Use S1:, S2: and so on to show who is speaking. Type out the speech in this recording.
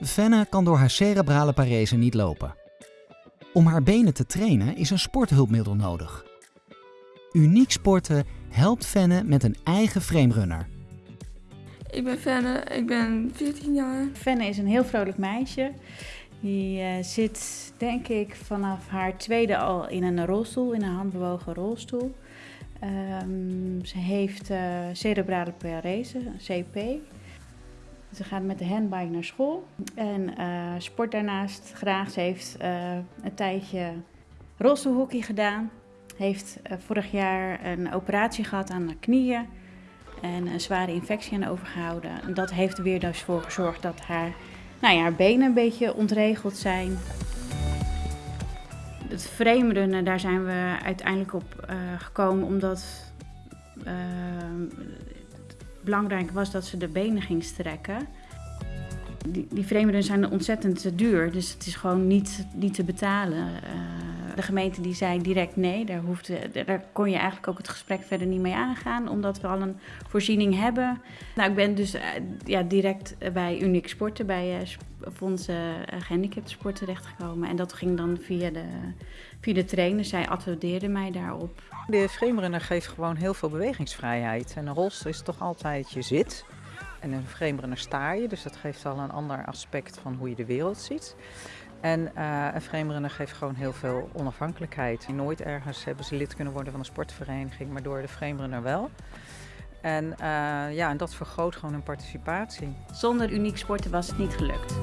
S1: Fenne kan door haar cerebrale parese niet lopen. Om haar benen te trainen is een sporthulpmiddel nodig. Uniek Sporten helpt Fenne met een eigen framerunner.
S2: Ik ben Fenne, ik ben 14 jaar.
S3: Fenne is een heel vrolijk meisje. Die uh, zit, denk ik, vanaf haar tweede al in een rolstoel, in een handbewogen rolstoel. Um, ze heeft uh, cerebrale parese, CP. Ze gaat met de handbike naar school en uh, sport daarnaast graag. Ze heeft een tijdje rolstoelhockey gedaan. Heeft vorig jaar een operatie gehad aan de knieën en een zware infectie aan overgehouden. En dat heeft er weer dus voor gezorgd dat haar, nou ja, haar benen een beetje ontregeld zijn. Het framerunnen, daar zijn we uiteindelijk op gekomen omdat belangrijk was dat ze de benen ging strekken. Die, die framerunnen zijn ontzettend duur, dus het is gewoon niet, niet te betalen. Uh, de gemeente die zei direct nee, daar, hoefde, daar kon je eigenlijk ook het gesprek verder niet mee aangaan, omdat we al een voorziening hebben. Nou, ik ben dus ja, direct bij Unique Sporten, bij Fonds Gehandicapten Sport terechtgekomen. En dat ging dan via de, via de trainer. Zij attendeerde mij daarop.
S4: De framerunner geeft gewoon heel veel bewegingsvrijheid. En een rolstoel is toch altijd je zit. En een framerunner sta je, dus dat geeft al een ander aspect van hoe je de wereld ziet. En uh, een framerunner geeft gewoon heel veel onafhankelijkheid. Nooit ergens hebben ze lid kunnen worden van een sportvereniging, maar door de framerunner wel. En, uh, ja, en dat vergroot gewoon hun participatie.
S3: Zonder uniek sporten was het niet gelukt.